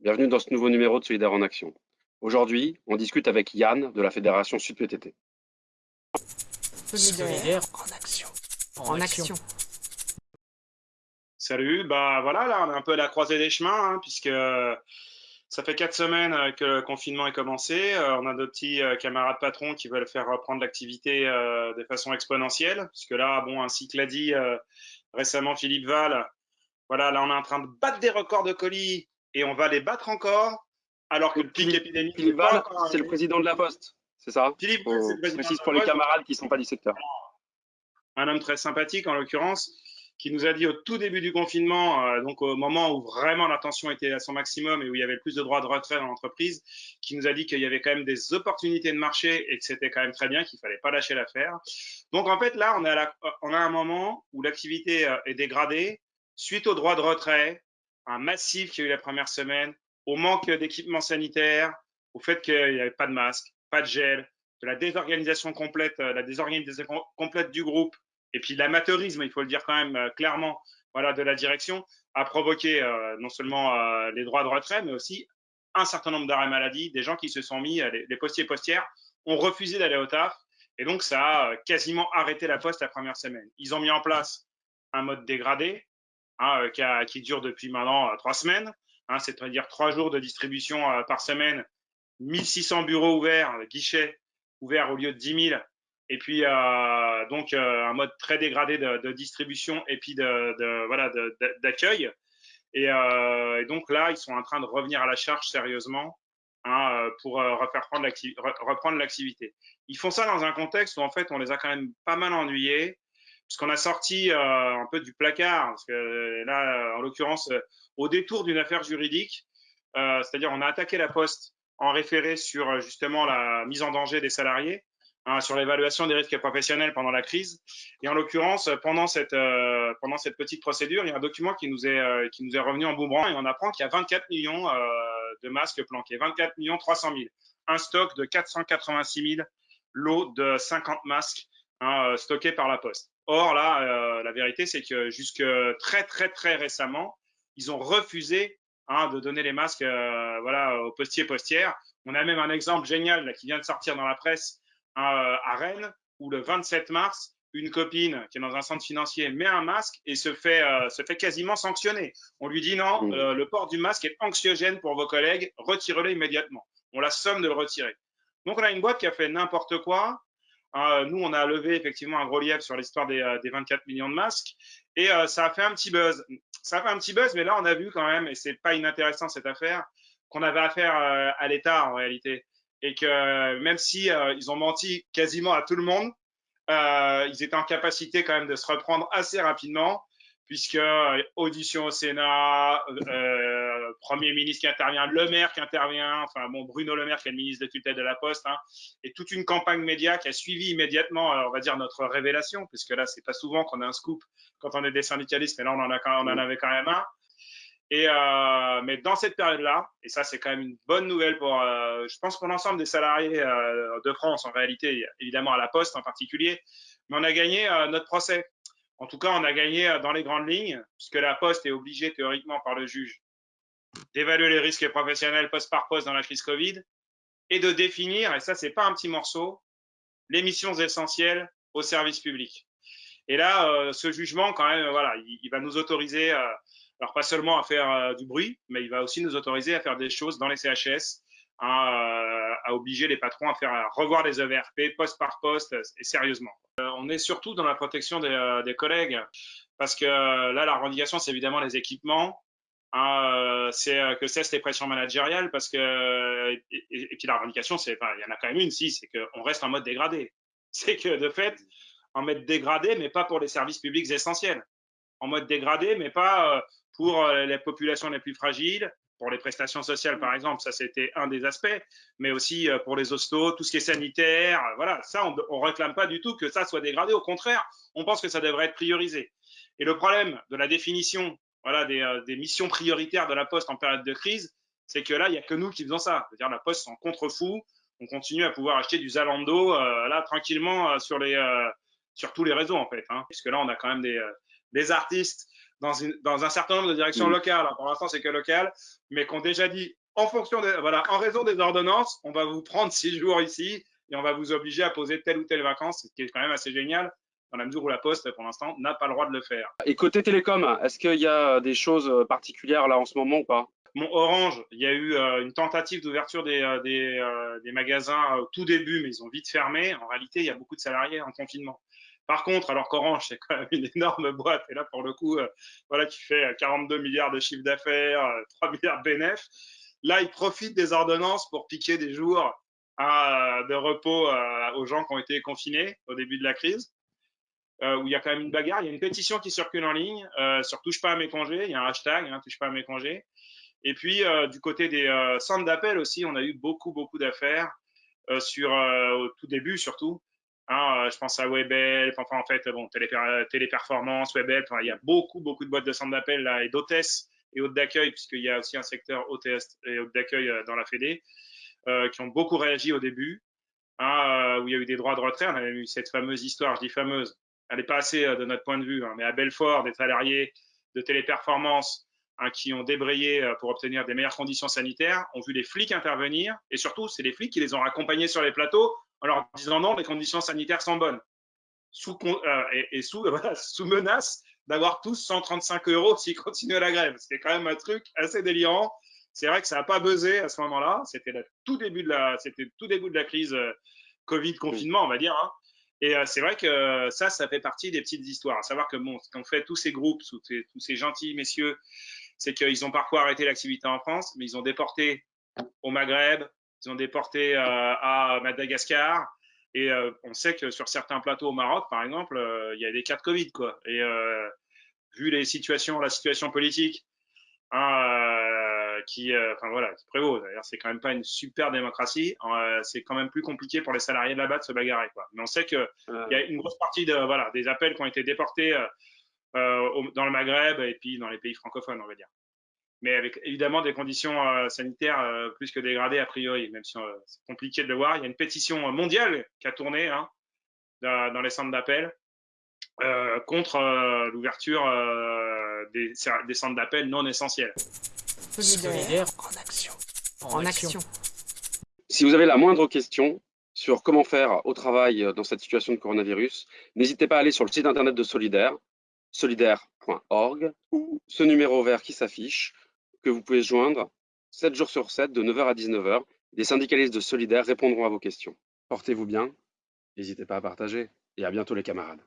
bienvenue dans ce nouveau numéro de Solidaire en Action. Aujourd'hui, on discute avec Yann de la Fédération Sud PTT. Solidaire en action. En, action. Salut, bah voilà, là on est un peu à la croisée des chemins, hein, puisque ça fait quatre semaines euh, que le confinement est commencé. Euh, on a deux petits euh, camarades patrons qui veulent faire reprendre l'activité de façon exponentielle, puisque là, bon, ainsi que l'a dit récemment Philippe Val, voilà, là on est en train de battre des records de colis et on va les battre encore, alors que le pic épidémique. Philippe Val, c'est le président de la Poste, c'est ça? Philippe, c'est le président. pour les camarades qui ne sont pas du secteur. Un homme très sympathique en l'occurrence qui nous a dit au tout début du confinement, euh, donc au moment où vraiment la tension était à son maximum et où il y avait plus de droits de retrait dans l'entreprise, qui nous a dit qu'il y avait quand même des opportunités de marché et que c'était quand même très bien, qu'il fallait pas lâcher l'affaire. Donc en fait là, on a, la, on a un moment où l'activité euh, est dégradée suite aux droits de retrait, un massif qui a eu la première semaine, au manque d'équipements sanitaires, au fait qu'il n'y avait pas de masque, pas de gel, de la désorganisation complète, euh, la désorganisation complète du groupe, et puis l'amateurisme, il faut le dire quand même euh, clairement, voilà, de la direction, a provoqué euh, non seulement euh, les droits de retrait, mais aussi un certain nombre d'arrêts maladie, des gens qui se sont mis, les, postiers postières ont refusé d'aller au taf, et donc ça a quasiment arrêté la poste la première semaine. Ils ont mis en place un mode dégradé, hein, qui, qui, dure depuis maintenant trois semaines, hein, c'est-à-dire trois jours de distribution par semaine, 1600 bureaux ouverts, guichets ouverts au lieu de 10 000 et puis euh, donc euh, un mode très dégradé de, distribution et puis de, voilà d'accueil. Euh, et, donc là, ils sont en train de revenir à la charge sérieusement hein, pour reprendre l'activité. Ils font ça dans un contexte où en fait on les a quand même pas mal ennuyés puisqu'on a sorti un peu du placard parce que là en l'occurrence au détour d'une affaire juridique, c'est-à-dire on a attaqué la poste en référé sur justement la mise en danger des salariés Hein, sur l'évaluation des risques professionnels pendant la crise. Et en l'occurrence, pendant cette euh, pendant cette petite procédure, il y a un document qui nous est euh, qui nous est revenu en boomerang et on apprend qu'il y a 24 millions euh, de masques planqués, 24 millions 300 000, un stock de 486 000 lots de 50 masques hein, stockés par la Poste. Or là, la vérité, c'est que jusque très très très récemment, ils ont refusé hein, de donner les masques voilà aux postiers postières. On a même un exemple génial là, qui vient de sortir dans la presse à Rennes où le 27 mars, une copine qui est dans un centre financier met un masque et se fait, euh, se fait quasiment sanctionner. On lui dit non, mmh. euh, le port du masque est anxiogène pour vos collègues, retirez-le immédiatement. On la somme de le retirer. Donc on a une boîte qui a fait n'importe quoi. Euh, nous, on a levé effectivement un lièvre sur l'histoire des, des, 24 millions de masques. Et ça a fait un petit buzz. Ça a fait un petit buzz, mais là on a vu quand même, et c'est pas inintéressant cette affaire, qu'on avait affaire à l'État en réalité. Et que même si euh, ils ont menti quasiment à tout le monde, euh, ils étaient en capacité quand même de se reprendre assez rapidement, puisque euh, audition au Sénat, euh, Premier ministre qui intervient, Le Maire qui intervient, enfin bon, Bruno Le Maire qui est le ministre de tutelle de la Poste, hein, et toute une campagne média qui a suivi immédiatement, on va dire, notre révélation, puisque là, c'est pas souvent qu'on a un scoop quand on est des syndicalistes, mais là, on en, a quand, on en avait quand même un. Et euh, mais dans cette période-là, et ça c'est quand même une bonne nouvelle pour, euh, je pense pour l'ensemble des salariés euh, de France en réalité, évidemment à la Poste en particulier, mais on a gagné euh, notre procès. En tout cas, on a gagné euh, dans les grandes lignes, puisque la Poste est obligée théoriquement par le juge d'évaluer les risques professionnels poste par poste dans la crise Covid et de définir, et ça c'est pas un petit morceau, les missions essentielles au service public. Et là, ce jugement quand même, voilà, il, va nous autoriser alors pas seulement à faire euh, du bruit, mais il va aussi nous autoriser à faire des choses dans les CHS, euh, obliger les patrons à faire revoir les EVRP poste par poste et sérieusement. Euh, on est surtout dans la protection des, des collègues parce que là la revendication c'est évidemment les équipements, hein, c'est que cessent les pressions managériales parce que et, puis la revendication c'est enfin, il y en a quand même une si c'est qu'on reste en mode dégradé. C'est que de fait en mode dégradé mais pas pour les services publics essentiels en mode dégradé, mais pas pour euh, les populations les plus fragiles, pour les prestations sociales par exemple, ça c'était un des aspects, mais aussi euh, pour les hostos, tout ce qui est sanitaire, voilà, ça on, on réclame pas du tout que ça soit dégradé, au contraire, on pense que ça devrait être priorisé. Et le problème de la définition, voilà, des, euh, missions prioritaires de la Poste en période de crise, c'est que là il y a que nous qui faisons ça, c'est-à-dire la Poste s'en contrefou, on continue à pouvoir acheter du Zalando là tranquillement sur les sur tous les réseaux en fait, hein, puisque là on a quand même des des artistes dans, une, dans un certain nombre de directions locales, pour l'instant c'est que local, mais qu'on déjà dit en fonction des, voilà, en raison des ordonnances, on va vous prendre six jours ici et on va vous obliger à poser telle ou telle vacance, ce qui est quand même assez génial dans la mesure où la Poste, pour l'instant, n'a pas le droit de le faire. Et côté télécom, est-ce qu'il y a des choses particulières là en ce moment ou pas? Mon Orange, il y a eu euh, une tentative d'ouverture des, euh, des, euh, des, magasins au tout début, mais ils ont vite fermé. En réalité, il y a beaucoup de salariés en confinement. Par contre, alors qu'Orange, c'est quand même une énorme boîte, et là, pour le coup, voilà, qui fait 42 milliards de chiffre d'affaires, 3 milliards de bénéfices, là, ils profitent des ordonnances pour piquer des jours de repos aux gens qui ont été confinés au début de la crise. Euh, où il y a quand même une bagarre. Il y a une pétition qui circule en ligne euh, sur touche pas à mes congés. Il y a un hashtag, hein, touche pas à mes congés. Et puis euh, du côté des euh, centres d'appel aussi, on a eu beaucoup beaucoup d'affaires euh, au tout début surtout. Hein, je pense à Webel, enfin en fait bon télé, téléperformance. Enfin, il y a beaucoup beaucoup de boîtes de centres d'appel là et d'hôtesses et hôtes d'accueil puisqu'il y a aussi un secteur hôtesse et hôtes d'accueil dans la Fédé qui ont beaucoup réagi au début. Hein, où il y a eu des droits de retrait. On avait eu cette fameuse histoire, je dis fameuse, elle n'est pas assez euh, de notre point de vue, hein, mais à Belfort, des salariés de téléperformance qui ont débrayé euh, pour obtenir des meilleures conditions sanitaires, ont vu les flics intervenir, et surtout, c'est les flics qui les ont accompagnés sur les plateaux en leur disant non, les conditions sanitaires sont bonnes, sous, euh, et, sous, sous menace d'avoir tous 135 euros s'ils continuent la grève. C'était quand même un truc assez délirant. C'est vrai que ça n'a pas buzzé à ce moment-là. C'était tout début de la, c'était tout début de la crise Covid confinement, on va dire. Hein. Et euh, c'est vrai que ça, ça fait partie des petites histoires. À savoir que bon, ce qu'ont fait tous ces groupes, tous ces, tous ces gentils messieurs, c'est qu'ils ont parfois arrêté l'activité en France, mais ils ont déporté au Maghreb, ils ont déporté euh, à Madagascar. Et euh, on sait que sur certains plateaux au Maroc, par exemple, euh, il y a des cas de Covid, quoi. Et vu les situations, la situation politique, hein, qui, enfin voilà, qui prévaut. D'ailleurs, c'est quand même pas une super démocratie. C'est quand même plus compliqué pour les salariés de là-bas de se bagarrer, quoi. Mais on sait que il y a une grosse partie de, voilà, des appels qui ont été déportés euh, dans le Maghreb et puis dans les pays francophones, on va dire. Mais avec évidemment des conditions sanitaires plus que dégradées a priori, même si c'est compliqué de le voir. Il y a une pétition mondiale qui a tourné hein, dans, les centres d'appel euh, contre euh, l'ouverture euh, des, des, centres d'appel non essentiels. Solidaire. En action. En, action. Si vous avez la moindre question sur comment faire au travail dans cette situation de coronavirus, n'hésitez pas à aller sur le site internet de Solidaire, solidaire.org, ou ce numéro vert qui s'affiche, que vous pouvez joindre 7 jours sur 7, de 9h à 19h. Les syndicalistes de Solidaire répondront à vos questions. Portez-vous bien, n'hésitez pas à partager, et à bientôt les camarades.